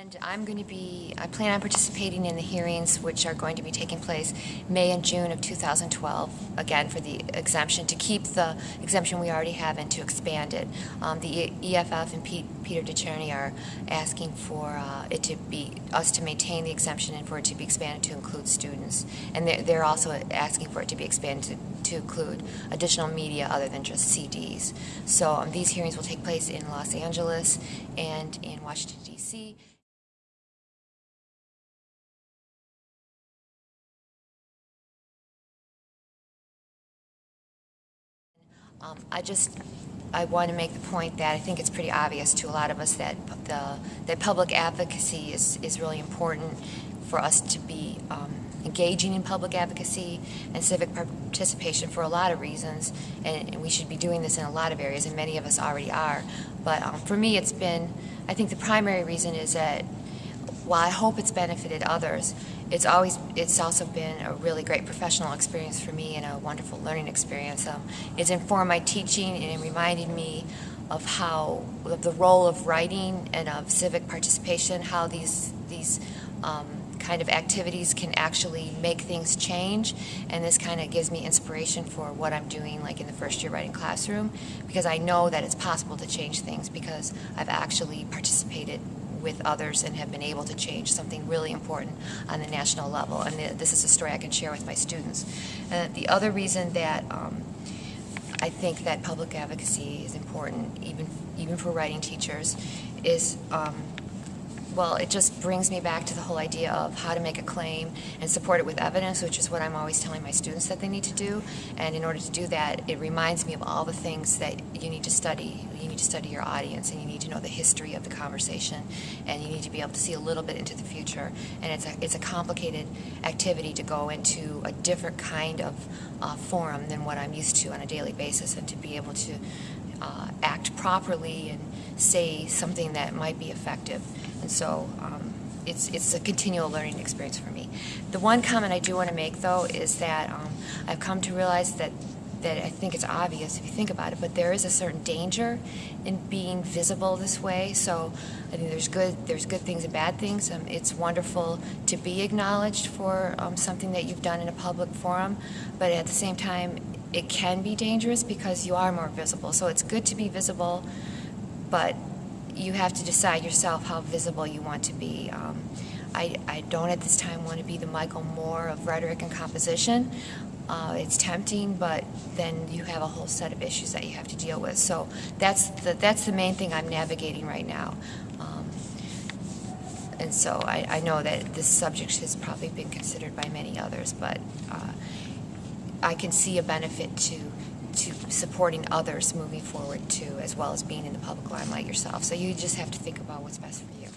And I'm going to be, I plan on participating in the hearings which are going to be taking place May and June of 2012, again for the exemption, to keep the exemption we already have and to expand it. Um, the EFF and Pete, Peter Decherney are asking for uh, it to be, us to maintain the exemption and for it to be expanded to include students. And they're, they're also asking for it to be expanded to, to include additional media other than just CDs. So um, these hearings will take place in Los Angeles and in Washington, D.C. Um, I just, I want to make the point that I think it's pretty obvious to a lot of us that the that public advocacy is, is really important for us to be um, engaging in public advocacy and civic participation for a lot of reasons, and, and, we should be doing this in a lot of areas, and many of us already are. But um, for me, it's been, I think the primary reason is that while I hope it's benefited others, it's always it's also been a really great professional experience for me and a wonderful learning experience. Um, it's informed my teaching and it reminded me of how of the role of writing and of civic participation, how these these um, kind of activities can actually make things change and this kind of gives me inspiration for what I'm doing like in the first year writing classroom because I know that it's possible to change things because I've actually participated with others and have been able to change something really important on the national level. And this is a story I can share with my students. And the other reason that um, I think that public advocacy is important, even even for writing teachers, is um, well, it just brings me back to the whole idea of how to make a claim and support it with evidence, which is what I'm always telling my students that they need to do. And in order to do that, it reminds me of all the things that you need to study. You need to study your audience, and you need to know the history of the conversation, and you need to be able to see a little bit into the future. And it's a, it's a complicated activity to go into a different kind of uh, forum than what I'm used to on a daily basis, and to be able to uh, act properly and say something that might be effective. And so um, it's, it's a continual learning experience for me. The one comment I do want to make, though, is that um, I've come to realize that that I think it's obvious if you think about it, but there is a certain danger in being visible this way. So I think there's good there's good things and bad things. Um, it's wonderful to be acknowledged for um, something that you've done in a public forum, but at the same time, it can be dangerous because you are more visible. So it's good to be visible, but you have to decide yourself how visible you want to be. Um, I, I, don't at this time want to be the Michael Moore of rhetoric and composition. Uh, it's tempting, but then you have a whole set of issues that you have to deal with. So that's the, that's the main thing I'm navigating right now. Um, and so I, I, know that this subject has probably been considered by many others, but uh, I can see a benefit to to supporting others moving forward too, as well as being in the public limelight yourself. So you just have to think about what's best for you.